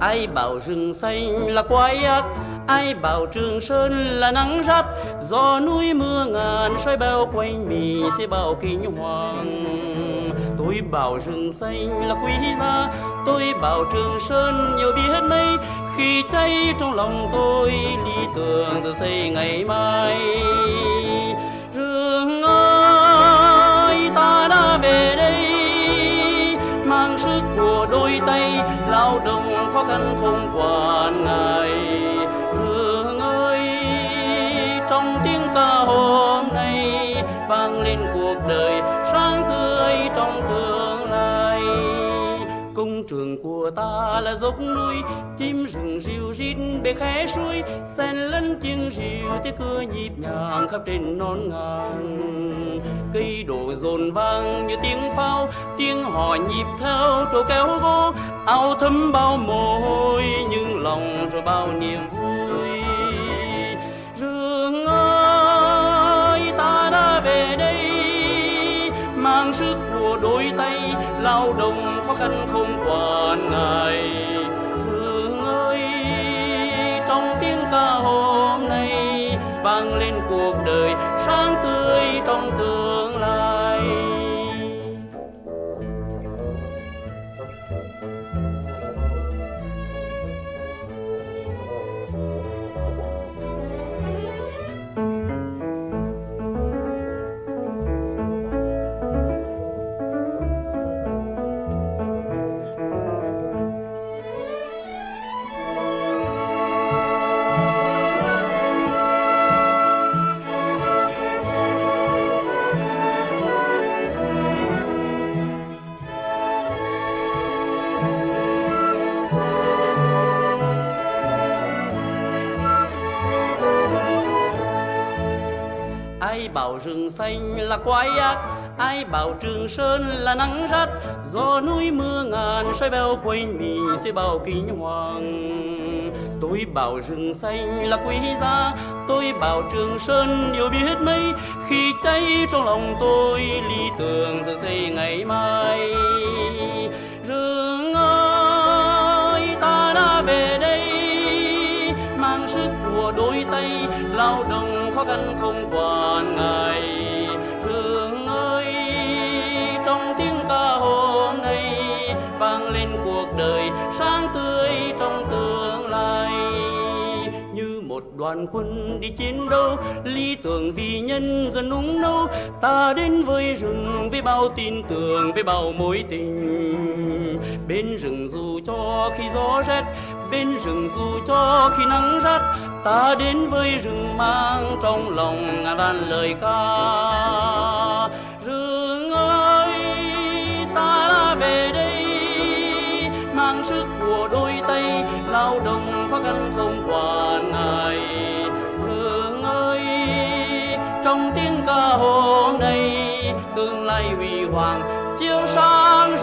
ai bảo rừng xanh là quái ác ai bảo trường sơn là nắng rắt gió núi mưa ngàn xoay bao quanh mì sẽ bao kinh hoàng tôi bảo rừng xanh là quý giá, tôi bảo trường sơn nhiều biết mấy khi cháy trong lòng tôi, lý tưởng giờ xây ngày mai. Rừng ơi, ta đã về đây, mang sức của đôi tay, lao động khó khăn không quản ngại. Cuộc đời sáng tươi trong tương lai. Công trường của ta là dốc núi, chim rừng rìu rít bề khẽ suối sen lẫn tiếng rìu tiếng cưa nhịp nhàng khắp trên non ngàn cây đổ dồn vang như tiếng pháo, tiếng hò nhịp theo trâu kéo gỗ áo thấm bao mồ hôi, nhưng lòng rồi bao niềm vui. Lao động khó khăn không quản ngại. Hương ơi trong tiếng ca hôm nay vang lên cuộc đời sáng tươi trong tương lai. Bảo rừng xanh là quái ác. Ai bảo trường sơn là nắng rát, gió núi mưa ngàn xoay bao quanh mình sẽ bao kinh hoàng tôi bảo rừng xanh là quý giá, tôi bảo trường sơn điều biết mấy. Khi cháy trong lòng tôi, lý tưởng giờ xây ngày mai. Đông khó khăn không quản ngại. Rừng ơi, trong tiếng ca hôm nay vang lên cuộc đời sáng tươi trong tương lai. Như một đoàn quân đi chiến đấu, lý tưởng vì nhân dân nung nấu. Ta đến với rừng với bao tin tưởng, với bao mối tình bên rừng dù cho khi gió rét, bên rừng dù cho khi nắng rát, ta đến với rừng mang trong lòng ngàn lời ca. Rừng ơi, ta đã về đây, mang sức của đôi tay, lao động khó khăn không quản ngại rừng ơi, trong tiếng ca hôm nay, tương lai huy hoàng, chiếu sáng